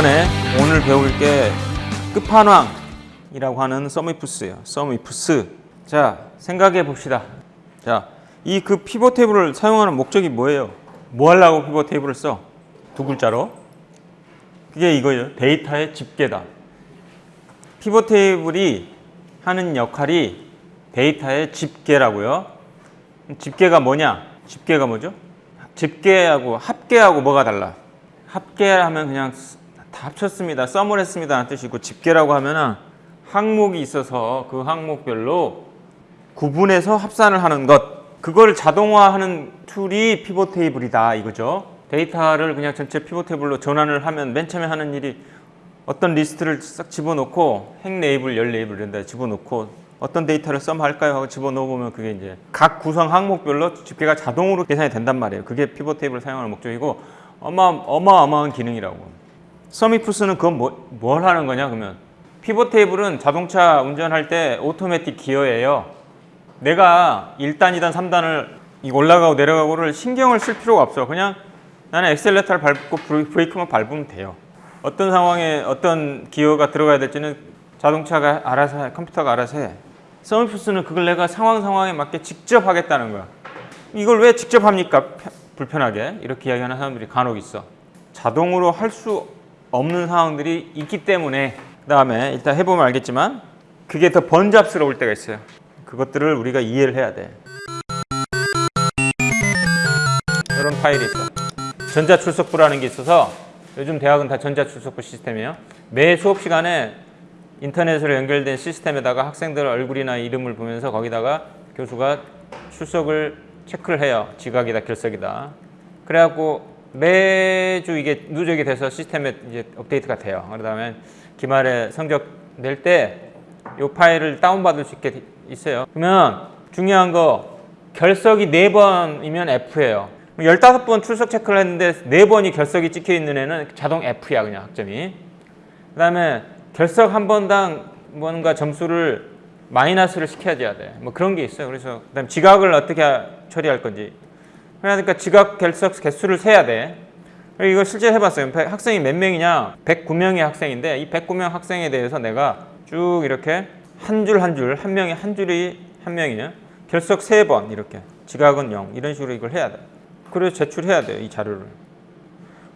이번에 오늘 배울 게 끝판왕이라고 하는 SUMIFS예요. SUMIFS. 자, 생각해 봅시다. 자, 이 그 피벗 테이블을 사용하는 목적이 뭐예요? 뭐 하려고 피벗 테이블을 써? 두 글자로. 그게 이거예요. 데이터의 집계다. 피벗 테이블이 하는 역할이 데이터의 집계라고요. 집계가 뭐냐? 집계가 뭐죠? 집계하고 합계하고 뭐가 달라? 합계하면 그냥 다 합쳤습니다. sum을 했습니다. 뜻이고 집계라고 하면은 항목이 있어서 그 항목별로 구분해서 합산을 하는 것. 그걸 자동화하는 툴이 피벗 테이블이다 이거죠. 데이터를 그냥 전체 피벗 테이블로 전환을 하면 맨 처음에 하는 일이 어떤 리스트를 싹 집어넣고 행 레이블, 열 레이블 이런 데 집어넣고 어떤 데이터를 sum할까요 하고 집어넣어 보면 그게 이제 각 구성 항목별로 집계가 자동으로 계산이 된단 말이에요. 그게 피벗 테이블을 사용하는 목적이고 어마, 어마어마한 기능이라고. SUMIFS는 그건 뭐, 뭘 하는 거냐 그러면 피벗 테이블은 자동차 운전할 때 오토매틱 기어예요. 내가 1단, 2단, 3단을 올라가고 내려가고를 신경을 쓸 필요가 없어. 그냥 나는 엑셀레터를 밟고 브레이크만 밟으면 돼요. 어떤 상황에 어떤 기어가 들어가야 될지는 자동차가 알아서 해, 컴퓨터가 알아서 해. SUMIFS는 그걸 내가 상황 상황에 맞게 직접 하겠다는 거야. 이걸 왜 직접 합니까? 불편하게 이렇게 이야기하는 사람들이 간혹 있어. 자동으로 할 수 없는 상황들이 있기 때문에 그 다음에 일단 해보면 알겠지만 그게 더 번잡스러울 때가 있어요. 그것들을 우리가 이해를 해야 돼. 이런 파일이 있어. 전자출석부라는 게 있어서 요즘 대학은 다 전자출석부 시스템이에요. 매 수업 시간에 인터넷으로 연결된 시스템에다가 학생들 얼굴이나 이름을 보면서 거기다가 교수가 출석을 체크를 해요. 지각이다, 결석이다. 그래갖고 매주 이게 누적이 돼서 시스템에 이제 업데이트가 돼요. 그러다음에 기말에 성적 낼 때 이 파일을 다운받을 수 있게 있어요. 그러면 중요한 거 결석이 네번이면 F예요. 15번 출석 체크를 했는데 네번이 결석이 찍혀 있는 애는 자동 F야 그냥 학점이. 그 다음에 결석 한 번당 뭔가 점수를 마이너스를 시켜줘야 돼. 뭐 그런 게 있어요. 그래서 그다음 지각을 어떻게 처리할 건지. 그러니까 지각 결석 개수를 세야 돼. 이거 실제 해봤어요. 학생이 몇 명이냐? 109명의 학생인데 이 109명 학생에 대해서 내가 쭉 이렇게 한 줄 한 줄, 한 명이 한 줄이 한 명이냐? 결석 세 번 이렇게. 지각은 0. 이런 식으로 이걸 해야 돼. 그래서 제출해야 돼요. 이 자료를.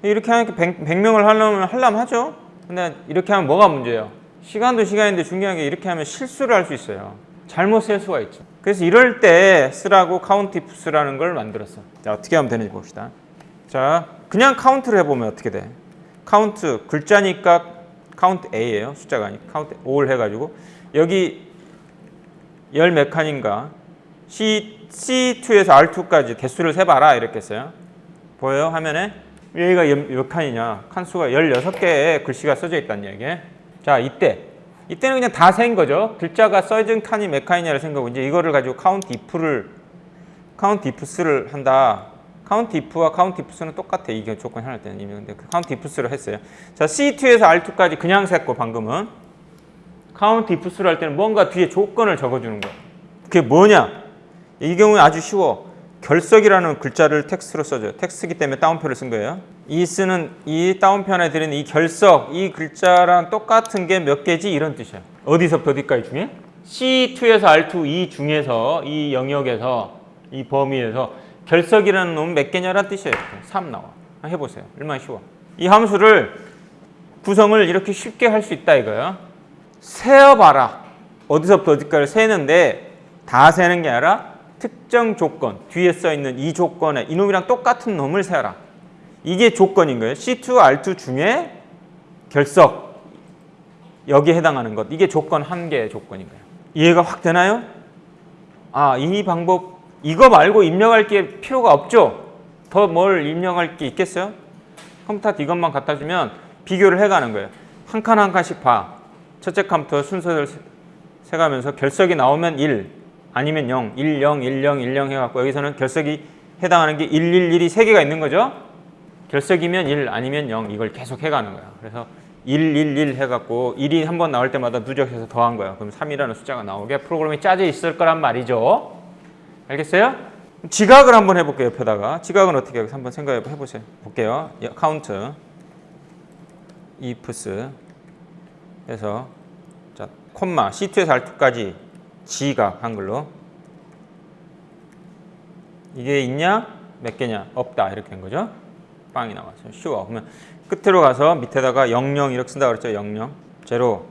이렇게 하니까 100, 100명을 하려면 하려면 하죠. 근데 이렇게 하면 뭐가 문제예요? 시간도 시간인데 중요한 게 이렇게 하면 실수를 할 수 있어요. 잘못 쓸 수가 있죠. 그래서 이럴 때 쓰라고 COUNTIFS라는 걸 만들었어. 자, 어떻게 하면 되는지 봅시다. 자, 그냥 카운트를 해보면 어떻게 돼? 카운트, 글자니까 COUNTA예요. 숫자가 아니고 COUNTA를 해가지고 여기 열 몇 칸인가 C, C2에서 R2까지 개수를 세봐라 이렇게 써요. 보여요? 화면에? 여기가 몇, 몇 칸이냐? 칸수가 16개의 글씨가 써져 있다는 얘기예요. 자, 이때. 이때는 그냥 다 센 거죠. 글자가 써진 칸이 몇 칸이냐를 생각하고 이제 이거를 가지고 카운트 if를 카운트 ifs를 한다. 카운트 if와 카운트 ifs는 똑같아. 이게 조건이 하나 때는 이미 근데 그 COUNTIFS를 했어요. 자, C2에서 R2까지 그냥 셌고 방금은 COUNTIFS를 할 때는 뭔가 뒤에 조건을 적어 주는 거야. 그게 뭐냐? 이 경우에 아주 쉬워. 결석이라는 글자를 텍스트로 써줘요. 텍스트기 때문에 따옴표를 쓴 거예요. 이 쓰는 이 따옴표 안에 들어있는 이 결석, 이 글자랑 똑같은 게 몇 개지 이런 뜻이야. 어디서부터 어디까지 중에? C2에서 R2 이 중에서 이 영역에서 이 범위에서 결석이라는 놈은 몇 개냐라는 뜻이에요. 3 나와. 해보세요. 얼마나 쉬워. 이 함수를 구성을 이렇게 쉽게 할 수 있다 이거예요. 세어봐라. 어디서부터 어디까지 세는데 다 세는 게 아니라 특정 조건, 뒤에 써있는 이 조건에 이놈이랑 똑같은 놈을 세어라. 이게 조건인 거예요. C2, R2 중에 결석, 여기에 해당하는 것. 이게 조건 한 개의 조건인 거예요. 이해가 확 되나요? 아, 이 방법, 이거 말고 입력할 게 필요가 없죠? 더 뭘 입력할 게 있겠어요? 컴퓨터한테 이것만 갖다 주면 비교를 해가는 거예요. 한 칸 한 칸씩 봐. 첫째 칸부터 순서를 세가면서 결석이 나오면 1, 아니면 0, 1, 0, 1, 0, 1, 0 해갖고 여기서는 결석이 해당하는 게 1, 1, 1이 3개가 있는 거죠. 결석이면 1, 아니면 0 이걸 계속 해가는 거야. 그래서 1, 1, 1 해갖고 1이 한 번 나올 때마다 누적해서 더한 거야. 그럼 3이라는 숫자가 나오게 프로그램이 짜져 있을 거란 말이죠. 알겠어요? 지각을 한번 해볼게요. 옆에다가. 지각은 어떻게 해요? 한번 생각해 보세요. 볼게요. COUNTIFS 해서 자 콤마 C2에서 R2까지 지각 한글로. 이게 있냐? 몇 개냐? 없다. 이렇게 된 거죠. 빵이 나왔어요 쉬워 그러면 끝으로 가서 밑에다가 00 이렇게 쓴다 그랬죠? 00 제로.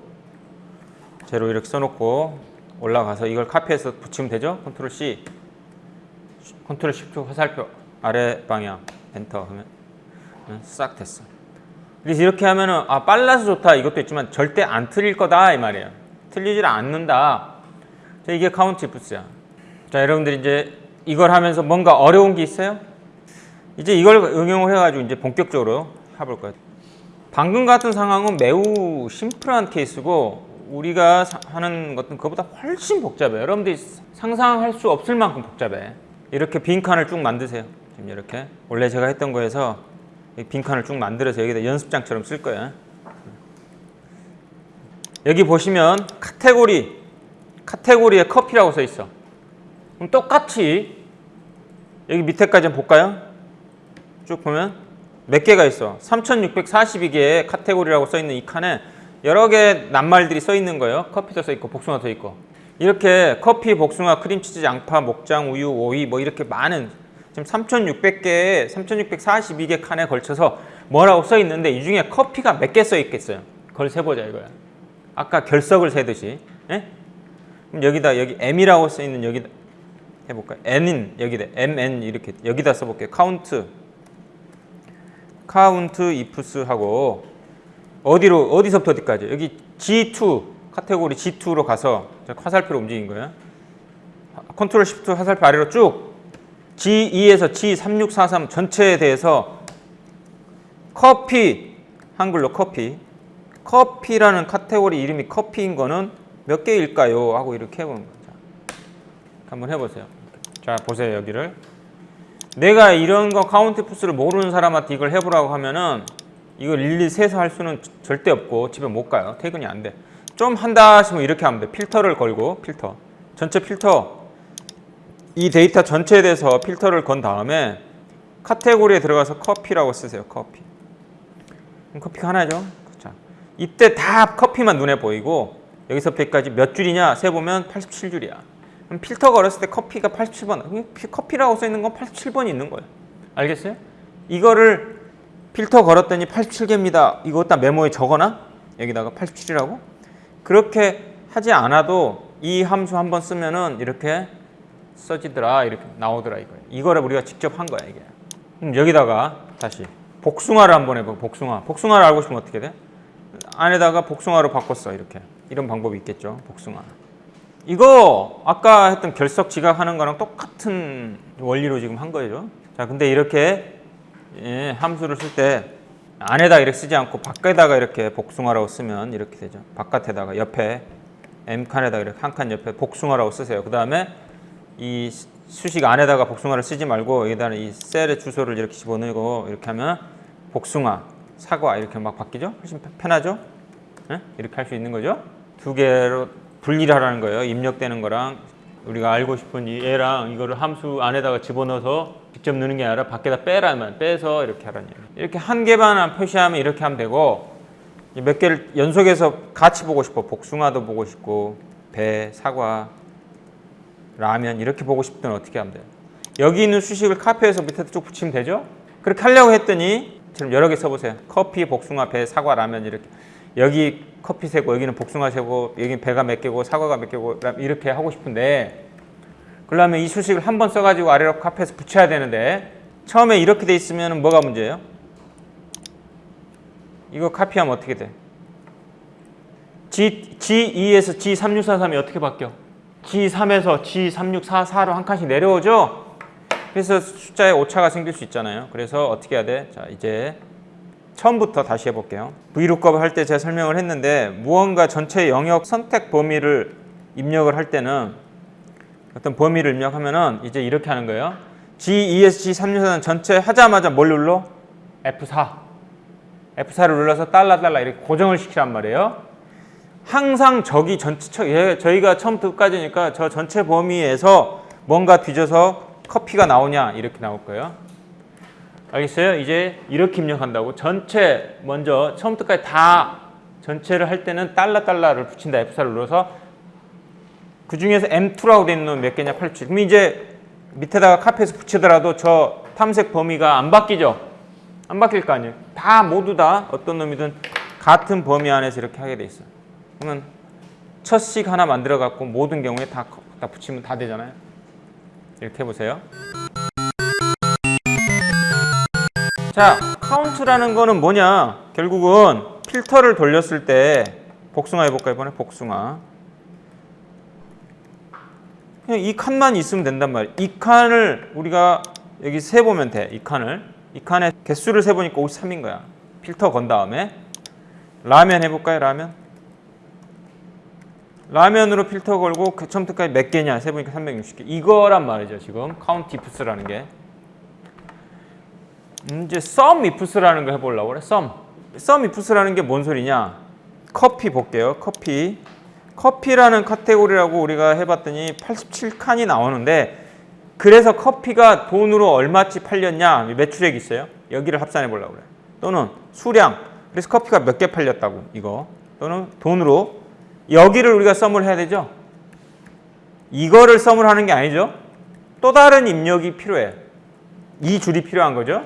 제로 이렇게 써놓고 올라가서 이걸 카피해서 붙이면 되죠? 컨트롤 C 컨트롤 Shift 화살표 아래 방향. 엔터 하면. 싹 됐어. 그래서 이렇게 하면은 아 빨라서 좋다. 이것도 있지만 절대 안 틀릴 거다. 이 말이에요. 틀리질 않는다 자, 이게 COUNTIFS야. 자 여러분들 이제 이걸 하면서 뭔가 어려운 게 있어요? 이제 이걸 응용을 해가지고 이제 본격적으로 해볼 거예요. 방금 같은 상황은 매우 심플한 케이스고 우리가 사- 하는 것은 그보다 훨씬 복잡해요 여러분들이 상상할 수 없을 만큼 복잡해. 이렇게 빈칸을 쭉 만드세요. 지금 이렇게. 원래 제가 했던 거에서 이 빈칸을 쭉 만들어서 여기다 연습장처럼 쓸 거예요. 여기 보시면 카테고리, 카테고리에 커피라고 써 있어. 그럼 똑같이 여기 밑에까지 한번 볼까요? 쭉 보면 몇 개가 있어? 3642개의 카테고리라고 써 있는 이 칸에 여러 개 낱말들이 써 있는 거예요. 커피도 써 있고 복숭아도 있고. 이렇게 커피, 복숭아, 크림치즈, 양파, 목장, 우유, 오이 뭐 이렇게 많은 지금 3,600개의 3,642개 칸에 걸쳐서 뭐라고 써 있는데 이 중에 커피가 몇 개 써 있겠어요? 그걸 세보자 이거야. 아까 결석을 세듯이. 예? 그럼 여기다 여기 M이라고 써 있는 여기다 해볼까요? N인 여기다 MN 이렇게 여기다 써볼게요. 카운트 COUNTIFS 하고 어디로 어디서부터 어디까지 여기 G2 카테고리 G2로 가서 자, 화살표로 움직인 거예요. 컨트롤 시프트 화살표 아래로 쭉 G2에서 G3643 전체에 대해서 커피 한글로 커피 커피라는 카테고리 이름이 커피인 거는 몇 개일까요? 하고 이렇게 해보는 거죠. 한번 해보세요. 자 보세요 여기를 내가 이런 거 COUNTIFS를 모르는 사람한테 이걸 해보라고 하면은 이걸 일일이 세서 할 수는 절대 없고 집에 못 가요. 퇴근이 안 돼. 좀 한다 하시면 이렇게 하면 돼. 필터를 걸고 필터 전체 필터 이 데이터 전체에 대해서 필터를 건 다음에 카테고리에 들어가서 커피라고 쓰세요. 커피. 커피가 하나죠. 자, 이때 다 커피만 눈에 보이고 여기서부터 여기까지 몇 줄이냐 세보면 87줄이야. 그럼 필터 걸었을 때 커피가 87번. 커피라고 써 있는 건 87번이 있는 거예요. 알겠어요? 이거를 필터 걸었더니 87개입니다. 이거 다 메모에 적어놔? 여기다가 87이라고? 그렇게 하지 않아도 이 함수 한번 쓰면은 이렇게 써지더라 이렇게 나오더라 이거예요. 이거를 우리가 직접 한 거야 이게. 그럼 여기다가 다시 복숭아를 한번 해봐. 복숭아. 복숭아를 알고 싶으면 어떻게 돼? 안에다가 복숭아로 바꿨어 이렇게. 이런 방법이 있겠죠. 복숭아. 이거 아까 했던 결석 지각하는 거랑 똑같은 원리로 지금 한 거죠. 자, 근데 이렇게 예, 함수를 쓸 때 안에다 이렇게 쓰지 않고 밖에다가 이렇게 복숭아라고 쓰면 이렇게 되죠. 바깥에다가 옆에 m 칸에다 이렇게 한 칸 옆에 복숭아라고 쓰세요. 그 다음에 이 수식 안에다가 복숭아를 쓰지 말고 여기다는 이 셀의 주소를 이렇게 집어넣고 이렇게 하면 복숭아, 사과 이렇게 막 바뀌죠? 훨씬 편하죠? 예? 이렇게 할 수 있는 거죠? 두 개로 분리를 하라는 거예요. 입력되는 거랑 우리가 알고 싶은 이 얘랑 이거를 함수 안에다가 집어넣어서 직접 넣는 게 아니라 밖에다 빼라면 빼서 이렇게 하라는 얘기예요. 이렇게 한 개만 표시하면 이렇게 하면 되고 몇 개를 연속해서 같이 보고 싶어. 복숭아도 보고 싶고 배, 사과, 라면 이렇게 보고 싶으면 어떻게 하면 돼요? 여기 있는 수식을 카피해서 밑에 쭉 붙이면 되죠? 그렇게 하려고 했더니 지금 여러 개 써보세요. 커피, 복숭아, 배, 사과, 라면 이렇게 여기 커피 세고 여기는 복숭아 세고 여기 배가 몇 개고 사과가 몇 개고 이렇게 하고 싶은데 그러려면 이 수식을 한 번 써가지고 아래로 카피해서 붙여야 되는데 처음에 이렇게 돼 있으면 뭐가 문제예요? 이거 카피하면 어떻게 돼? G, G2에서 G3643이 어떻게 바뀌어? G3에서 G3644로 한 칸씩 내려오죠? 그래서 숫자에 오차가 생길 수 있잖아요. 그래서 어떻게 해야 돼? 자, 이제 처음부터 다시 해볼게요. VLOOKUP 할 때 제가 설명을 했는데 무언가 전체 영역 선택 범위를 입력을 할 때는 어떤 범위를 입력하면 은 이제 이렇게 하는 거예요. G2에서 G3644는 전체 하자마자 뭘 눌러? F4. F4를 눌러서 달러 달러 이렇게 고정을 시키란 말이에요. 항상 저기 전체 처- 예, 저희가 처음부터 끝까지니까 저 전체 범위에서 뭔가 뒤져서 커피가 나오냐 이렇게 나올 거예요. 알겠어요? 이제 이렇게 입력한다고? 전체 먼저 처음부터까지 다 전체를 할 때는 달러 달러를 붙인다. F4를 눌러서. 그 중에서 M2라고 돼 있는 놈 몇 개냐? 87 그럼 이제 밑에다가 카페에서 붙이더라도 저 탐색 범위가 안 바뀌죠? 안 바뀔 거 아니에요? 다 모두 다 어떤 놈이든 같은 범위 안에서 이렇게 하게 돼 있어요. 그러면 첫 식 하나 만들어 갖고 모든 경우에 다, 다 붙이면 다 되잖아요. 이렇게 해보세요 자, 카운트라는 거는 뭐냐? 결국은 필터를 돌렸을 때 복숭아 해볼까 이번에 복숭아. 그냥 이 칸만 있으면 된단 말이에요. 이 칸을 우리가 여기 세 보면 돼. 이 칸을 이 칸에 개수를 세 보니까 53인 거야. 필터 건 다음에 라면 해볼까요? 라면. 라면으로 필터 걸고 그 처음부터까지 몇 개냐 세 보니까 360개. 이거란 말이죠. 지금 COUNTIFS라는 게. 음, 이제 SUMIFS라는 거 해보려고 그래. SUM. SUMIFS라는 게 뭔 소리냐? 커피 볼게요. 커피. 커피라는 카테고리라고 우리가 해봤더니 87칸이 나오는데 그래서 커피가 돈으로 얼마치 팔렸냐 매출액이 있어요. 여기를 합산해 보려고 그래. 또는 수량. 그래서 커피가 몇 개 팔렸다고 이거. 또는 돈으로 여기를 우리가 썸을 해야 되죠. 이거를 썸을 하는 게 아니죠. 또 다른 입력이 필요해. 이 줄이 필요한 거죠.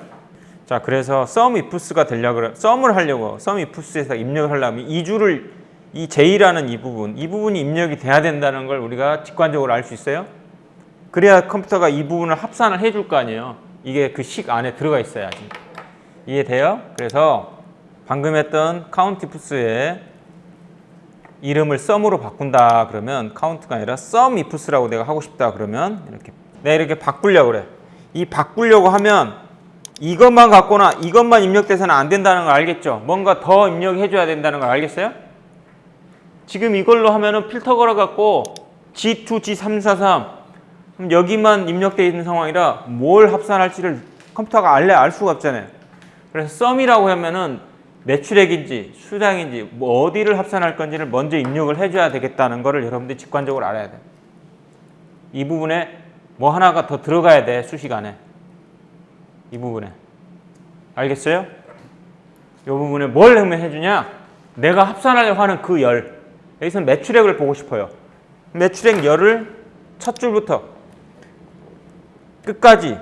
자, 그래서 썸 이프스가 되려고 그래. 썸을 하려고 썸 이프스에서 입력을 하려면 이 줄을 이 J라는 이 부분, 이 부분이 입력이 돼야 된다는 걸 우리가 직관적으로 알 수 있어요. 그래야 컴퓨터가 이 부분을 합산을 해줄 거 아니에요. 이게 그 식 안에 들어가 있어야지. 이해돼요? 그래서 방금 했던 COUNTIFS의 이름을 SUM으로 바꾼다 그러면 카운트가 아니라 SUMIFS라고 내가 하고 싶다 그러면 이렇게 내가 이렇게 바꾸려고 그래. 이 바꾸려고 하면 이것만 갖거나 이것만 입력돼서는 안 된다는 걸 알겠죠? 뭔가 더 입력해 줘야 된다는 걸 알겠어요? 지금 이걸로 하면은 필터 걸어 갖고 G2, G343 그럼 여기만 입력되어 있는 상황이라 뭘 합산할지를 컴퓨터가 알래 알 수가 없잖아요. 그래서 썸이라고 하면은 매출액인지 수량인지 뭐 어디를 합산할 건지를 먼저 입력을 해줘야 되겠다는 거를 여러분들이 직관적으로 알아야 돼. 이 부분에 뭐 하나가 더 들어가야 돼 수식 안에. 이 부분에. 알겠어요? 이 부분에 뭘 하면 해주냐? 내가 합산하려고 하는 그 열. 여기서 매출액을 보고 싶어요. 매출액 열을 첫 줄부터 끝까지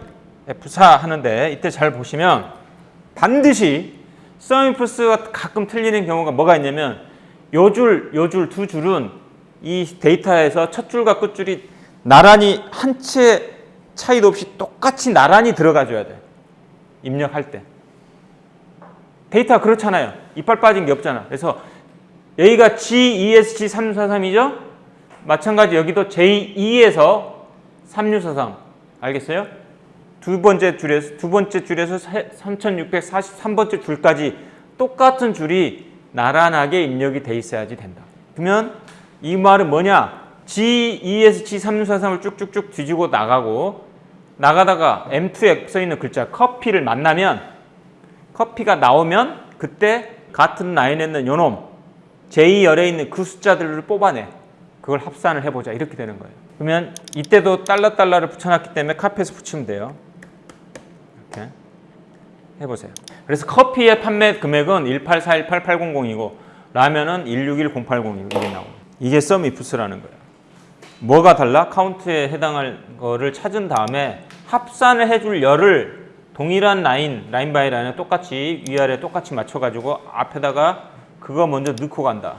F4 하는데 이때 잘 보시면 반드시 서미프스가 가끔 틀리는 경우가 뭐가 있냐면 요 줄, 요 줄 두 줄은 이 데이터에서 첫 줄과 끝 줄이 나란히 한 채 차이도 없이 똑같이 나란히 들어가 줘야 돼. 입력할 때. 데이터가 그렇잖아요. 이빨 빠진 게 없잖아. 그래서 여기가 G2S G343이죠? 마찬가지 여기도 J2에서 3643. 알겠어요? 두 번째 줄에서 두 번째 줄에서 3643번째 줄까지 똑같은 줄이 나란하게 입력이 돼 있어야지 된다. 그러면 이 말은 뭐냐? G2에서 G3643을 쭉쭉쭉 뒤지고 나가고 나가다가 M2에 써 있는 글자 커피를 만나면 커피가 나오면 그때 같은 라인에 있는 요놈 J열에 있는 그 숫자들을 뽑아내. 그걸 합산을 해보자. 이렇게 되는 거예요. 그러면 이때도 달러 달러를 붙여놨기 때문에 카페에서 붙이면 돼요. 이렇게 해보세요. 그래서 커피의 판매 금액은 1841880이고 라면은 161080이고 이게 나오고 이게 썸 이프스라는 거예요. 뭐가 달라? 카운트에 해당할 거를 찾은 다음에 합산을 해줄 열을 동일한 라인, line by line에 똑같이 위아래 똑같이 맞춰가지고 앞에다가 그거 먼저 넣고 간다.